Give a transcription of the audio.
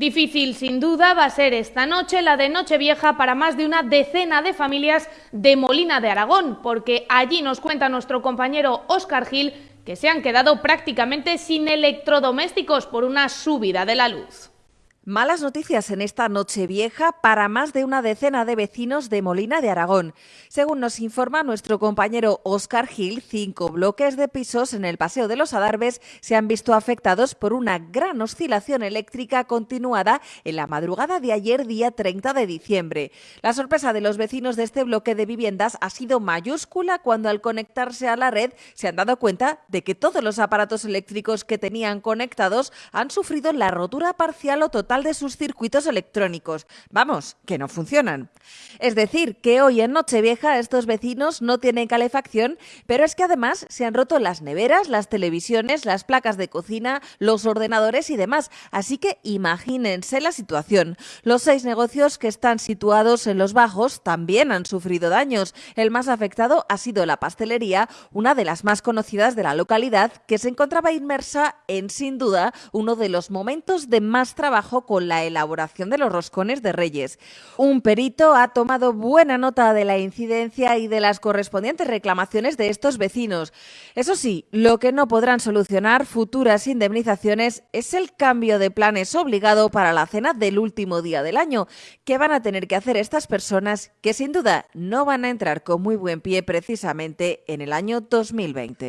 Difícil sin duda va a ser esta noche la de Nochevieja para más de una decena de familias de Molina de Aragón, porque allí nos cuenta nuestro compañero Óscar Gil que se han quedado prácticamente sin electrodomésticos por una subida de la luz. Malas noticias en esta noche vieja para más de una decena de vecinos de Molina de Aragón. Según nos informa nuestro compañero Oscar Gil, cinco bloques de pisos en el Paseo de los Adarves se han visto afectados por una gran oscilación eléctrica continuada en la madrugada de ayer, día 30 de diciembre. La sorpresa de los vecinos de este bloque de viviendas ha sido mayúscula cuando al conectarse a la red se han dado cuenta de que todos los aparatos eléctricos que tenían conectados han sufrido la rotura parcial o de sus circuitos electrónicos. Vamos, que no funcionan. Es decir, que hoy en Nochevieja estos vecinos no tienen calefacción, pero es que además se han roto las neveras, las televisiones, las placas de cocina, los ordenadores y demás. Así que imagínense la situación. Los seis negocios que están situados en los bajos también han sufrido daños. El más afectado ha sido la pastelería, una de las más conocidas de la localidad, que se encontraba inmersa en, sin duda, uno de los momentos de más trabajo con la elaboración de los roscones de Reyes. Un perito ha tomado buena nota de la incidencia y de las correspondientes reclamaciones de estos vecinos. Eso sí, lo que no podrán solucionar futuras indemnizaciones es el cambio de planes obligado para la cena del último día del año, que van a tener que hacer estas personas que sin duda no van a entrar con muy buen pie precisamente en el año 2020.